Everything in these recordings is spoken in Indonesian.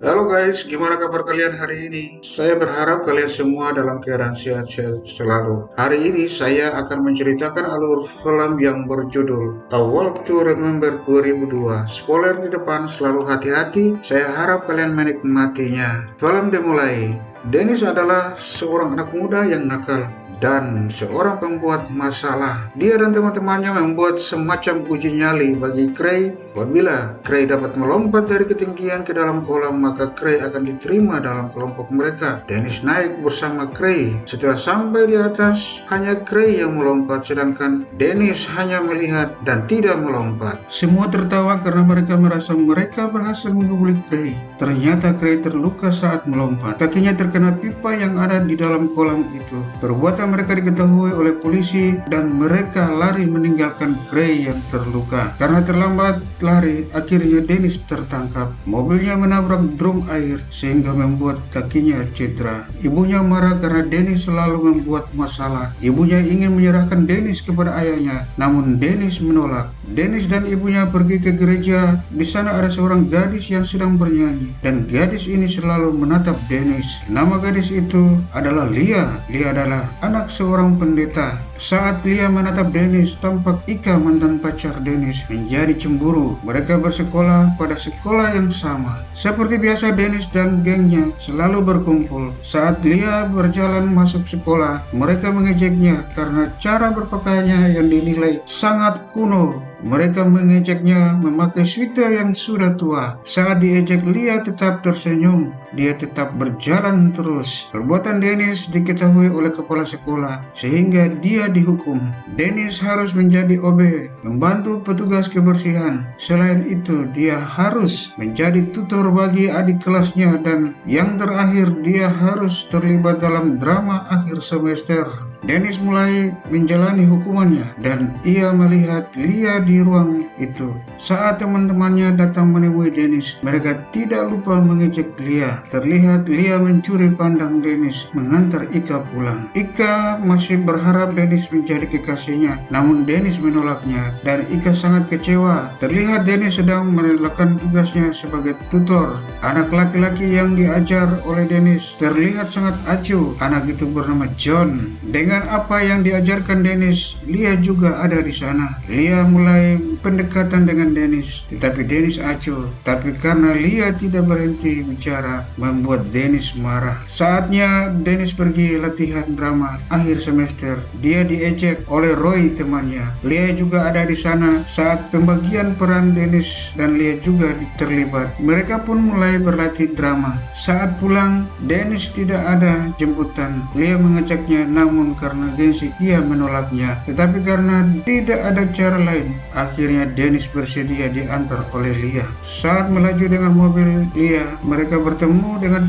Halo guys, gimana kabar kalian hari ini? Saya berharap kalian semua dalam keadaan sehat-sehat selalu. Hari ini saya akan menceritakan alur film yang berjudul A Walk to Remember 2002. Spoiler di depan, selalu hati-hati. Saya harap kalian menikmatinya. Film dimulai. Dennis adalah seorang anak muda yang nakal dan seorang pembuat masalah. Dia dan teman-temannya membuat semacam uji nyali bagi Cray. Apabila Cray dapat melompat dari ketinggian ke dalam kolam, maka Cray akan diterima dalam kelompok mereka. Dennis naik bersama Cray. Setelah sampai di atas, hanya Cray yang melompat, sedangkan Dennis hanya melihat dan tidak melompat. Semua tertawa karena mereka merasa mereka berhasil menggubuli Cray. Ternyata Cray terluka saat melompat. Kakinya terkena pipa yang ada di dalam kolam itu. Perbuatan mereka diketahui oleh polisi dan mereka lari meninggalkan Gray yang terluka. Karena terlambat lari, akhirnya Dennis tertangkap. Mobilnya menabrak drum air sehingga membuat kakinya cedera. Ibunya marah karena Dennis selalu membuat masalah. Ibunya ingin menyerahkan Dennis kepada ayahnya, namun Dennis menolak. Dennis dan ibunya pergi ke gereja. Di sana ada seorang gadis yang sedang bernyanyi dan gadis ini selalu menatap Dennis. Nama gadis itu adalah Lia. Lia adalah anak seorang pendeta. Saat Lia menatap Dennis, tampak Ika mantan pacar Dennis menjadi cemburu. Mereka bersekolah pada sekolah yang sama. Seperti biasa Dennis dan gengnya selalu berkumpul. Saat Lia berjalan masuk sekolah, mereka mengejeknya karena cara berpakaiannya yang dinilai sangat kuno mereka mengejeknya memakai sweater yang sudah tua. Saat diejek, Lia tetap tersenyum. Dia tetap berjalan terus. Perbuatan Dennis diketahui oleh kepala sekolah, sehingga dia dihukum. Dennis harus menjadi OB, membantu petugas kebersihan. Selain itu, dia harus menjadi tutor bagi adik kelasnya dan yang terakhir, dia harus terlibat dalam drama akhir semester. Dennis mulai menjalani hukumannya dan ia melihat Lia di ruang itu. Saat teman-temannya datang menemui Dennis, mereka tidak lupa mengejek Lia. Terlihat Lia mencuri pandang Dennis mengantar Ika pulang. Ika masih berharap Dennis menjadi kekasihnya, namun Dennis menolaknya dan Ika sangat kecewa. Terlihat Dennis sedang melakukan tugasnya sebagai tutor. Anak laki-laki yang diajar oleh Dennis terlihat sangat acuh. Anak itu bernama John. Dengan dengan apa yang diajarkan Dennis, Lia juga ada di sana. Lia mulai pendekatan dengan Dennis, tetapi Dennis acuh. Tapi karena Lia tidak berhenti bicara, membuat Dennis marah. Saatnya Dennis pergi latihan drama akhir semester. Dia diejek oleh Roy temannya. Lia juga ada di sana saat pembagian peran Dennis dan Lia juga terlibat. Mereka pun mulai berlatih drama. Saat pulang, Dennis tidak ada jemputan. Lia mengejaknya namun karena gengsi ia menolaknya. Tetapi karena tidak ada cara lain, akhirnya Dennis bersedia diantar oleh Lia. Saat melaju dengan mobil Lia, mereka bertemu dengan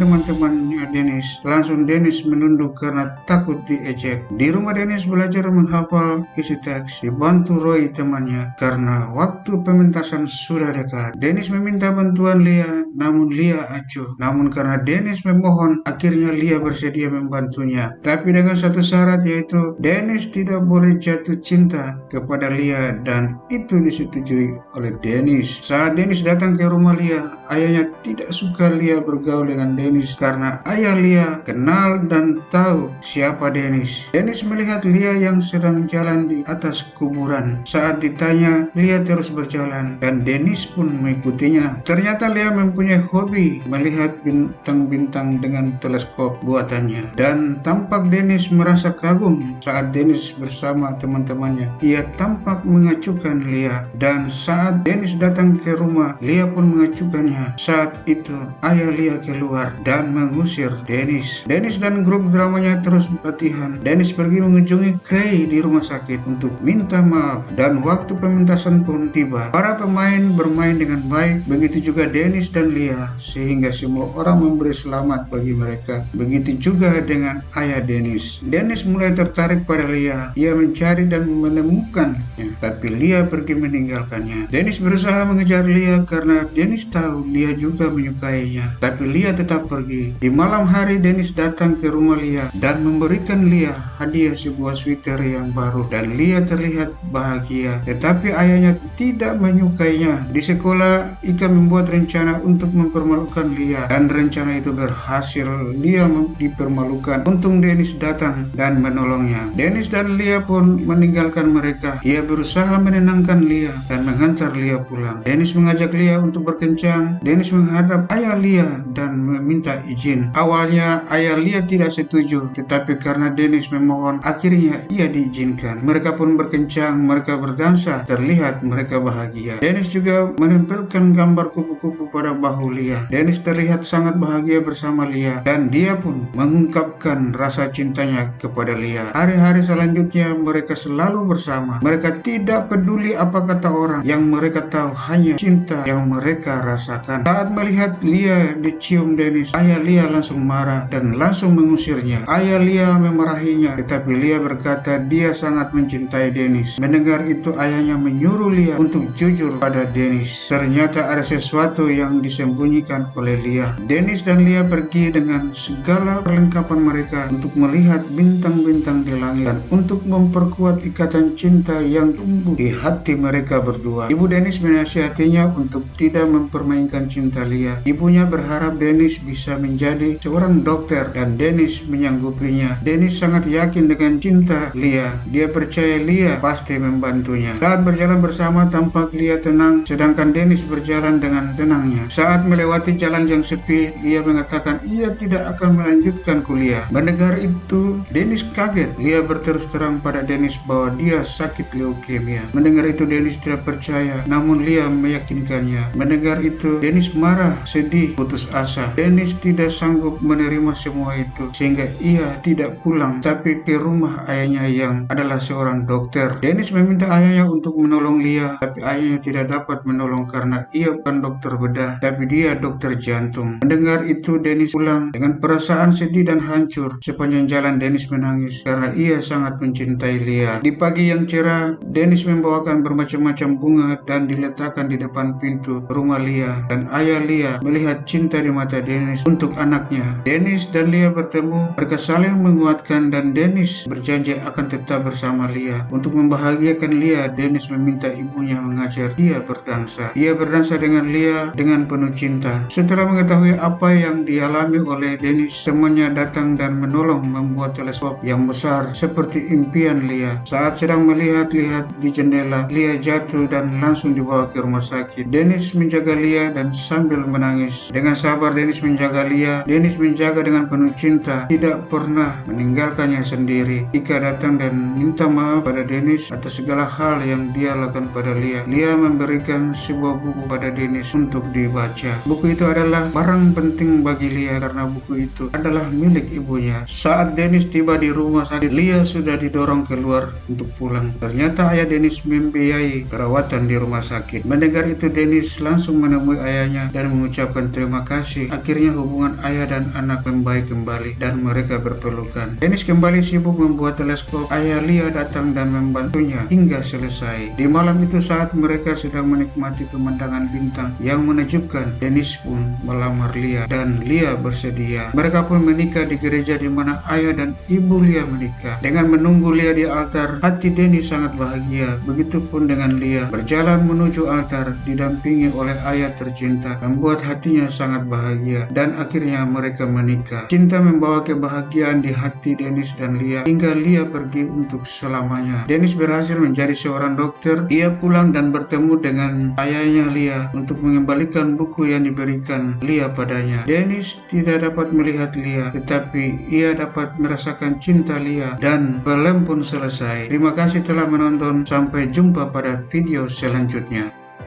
teman-temannya Dennis. Langsung Dennis menunduk karena takut diejek. Di rumah Dennis belajar menghafal isi teks, dibantu Roy temannya karena waktu pementasan sudah dekat. Dennis meminta bantuan Lia, namun Lia acuh. Namun karena Dennis memohon, akhirnya Lia bersedia membantunya. Tapi dengan satu syarat yaitu Dennis tidak boleh jatuh cinta kepada Lia dan itu disetujui oleh Dennis. Saat Dennis datang ke rumah Lia, ayahnya tidak suka Lia bergaul dengan Dennis karena ayah Lia kenal dan tahu siapa Dennis. Dennis melihat Lia yang sedang jalan di atas kuburan. Saat ditanya, Lia terus berjalan dan Dennis pun mengikutinya. Ternyata Lia mempunyai hobi melihat bintang-bintang dengan teleskop buatannya dan tampak Dennis merasa kagum saat Dennis bersama teman-temannya. Ia tampak mengacukan Lia dan saat Dennis datang ke rumah, Lia pun mengacukannya. Saat itu ayah Lia keluar dan mengusir Dennis. Dennis dan grup dramanya terus latihan. Dennis pergi mengunjungi Cray di rumah sakit untuk minta maaf dan waktu pementasan pun tiba. Para pemain bermain dengan baik, begitu juga Dennis dan Lia sehingga semua orang memberi selamat bagi mereka. Begitu juga dengan ayah Dennis. Dennis mulai mulai tertarik pada Lia. Ia mencari dan menemukannya, tapi Lia pergi meninggalkannya. Dennis berusaha mengejar Lia karena Dennis tahu Lia juga menyukainya, tapi Lia tetap pergi. Di malam hari, Dennis datang ke rumah Lia dan memberikan Lia hadiah sebuah sweater yang baru dan Lia terlihat bahagia. Tetapi ayahnya tidak menyukainya. Di sekolah, Ika membuat rencana untuk mempermalukan Lia dan rencana itu berhasil. Lia dipermalukan. Untung Dennis datang dan menolongnya. Dennis dan Lia pun meninggalkan mereka. Ia berusaha menenangkan Lia dan mengantar Lia pulang. Dennis mengajak Lia untuk berkencang. Dennis menghadap ayah Lia dan meminta izin. Awalnya ayah Lia tidak setuju, tetapi karena Dennis memohon, akhirnya ia diizinkan. Mereka pun berkencang, mereka berdansa, terlihat mereka bahagia. Dennis juga menempelkan gambar kupu-kupu pada bahu Lia. Dennis terlihat sangat bahagia bersama Lia dan dia pun mengungkapkan rasa cintanya kepada Lia. Hari-hari selanjutnya mereka selalu bersama. Mereka tidak peduli apa kata orang yang mereka tahu hanya cinta yang mereka rasakan. Saat melihat Lia dicium Dennis, ayah Lia langsung marah dan langsung mengusirnya. Ayah Lia memarahinya, tetapi Lia berkata dia sangat mencintai Dennis. Mendengar itu ayahnya menyuruh Lia untuk jujur pada Dennis. Ternyata ada sesuatu yang disembunyikan oleh Lia. Dennis dan Lia pergi dengan segala perlengkapan mereka untuk melihat bintang-bintang di langit dan untuk memperkuat ikatan cinta yang tumbuh di hati mereka berdua. Ibu Dennis menasihatinya untuk tidak mempermainkan cinta Lia. Ibunya berharap Dennis bisa menjadi seorang dokter dan Dennis menyanggupinya. Dennis sangat yakin dengan cinta Lia. Dia percaya Lia pasti membantunya. Saat berjalan bersama tampak Lia tenang sedangkan Dennis berjalan dengan tenangnya. Saat melewati jalan yang sepi, dia mengatakan ia tidak akan melanjutkan kuliah. Mendengar itu, Dennis kaget. Lia berterus terang pada Dennis bahwa dia sakit leukemia. Mendengar itu, Dennis tidak percaya, namun Lia meyakinkannya. Mendengar itu, Dennis marah, sedih, putus asa. Dennis tidak sanggup menerima semua itu, sehingga ia tidak pulang, tapi ke rumah ayahnya yang adalah seorang dokter. Dennis meminta ayahnya untuk menolong Lia, tapi ayahnya tidak dapat menolong karena ia bukan dokter bedah, tapi dia dokter jantung. Mendengar itu, Dennis pulang dengan perasaan sedih dan hancur. Sepanjang jalan Dennis menangis karena ia sangat mencintai Lia. Di pagi yang cerah, Dennis membawakan bermacam-macam bunga dan diletakkan di depan pintu rumah Lia. Dan ayah Lia melihat cinta di mata Dennis untuk anaknya. Dennis dan Lia bertemu, mereka saling menguatkan dan Dennis berjanji akan tetap bersama Lia. Untuk membahagiakan Lia, Dennis meminta ibunya mengajar dia berdansa. Ia berdansa dengan Lia dengan penuh cinta. Setelah mengetahui apa yang dialami oleh Dennis, temannya datang dan menolong membuat teleskop yang besar seperti impian Lia. Saat sedang melihat-lihat di jendela, Lia jatuh dan langsung dibawa ke rumah sakit. Dennis menjaga Lia dan sambil menangis. Dengan sabar Dennis menjaga Lia. Dennis menjaga dengan penuh cinta, tidak pernah meninggalkannya sendiri. Ika datang dan minta maaf pada Dennis atas segala hal yang dia lakukan pada Lia. Lia memberikan sebuah buku pada Dennis untuk dibaca. Buku itu adalah barang penting bagi Lia karena buku itu adalah milik ibunya. Saat Dennis tiba di rumah sakit, Lia sudah didorong keluar untuk pulang. Ternyata ayah Dennis membiayai perawatan di rumah sakit. Mendengar itu, Dennis langsung menemui ayahnya dan mengucapkan terima kasih. Akhirnya hubungan ayah dan anak membaik kembali dan mereka berpelukan. Dennis kembali sibuk membuat teleskop. Ayah Lia datang dan membantunya hingga selesai. Di malam itu saat mereka sedang menikmati pemandangan bintang yang menakjubkan, Dennis pun melamar Lia dan Lia bersedia. Mereka pun menikah di gereja di mana ayah dan ibu Lia menikah. Dengan menunggu Lia di altar, hati Denny sangat bahagia. Begitupun dengan Lia. Berjalan menuju altar, didampingi oleh ayah tercinta, membuat hatinya sangat bahagia. Dan akhirnya mereka menikah. Cinta membawa kebahagiaan di hati Dennis dan Lia, hingga Lia pergi untuk selamanya. Dennis berhasil menjadi seorang dokter. Ia pulang dan bertemu dengan ayahnya Lia untuk mengembalikan buku yang diberikan Lia padanya. Dennis tidak dapat melihat Lia, tetapi ia dapat merasakan cinta Lia dan film pun selesai. Terima kasih telah menonton. Sampai jumpa pada video selanjutnya.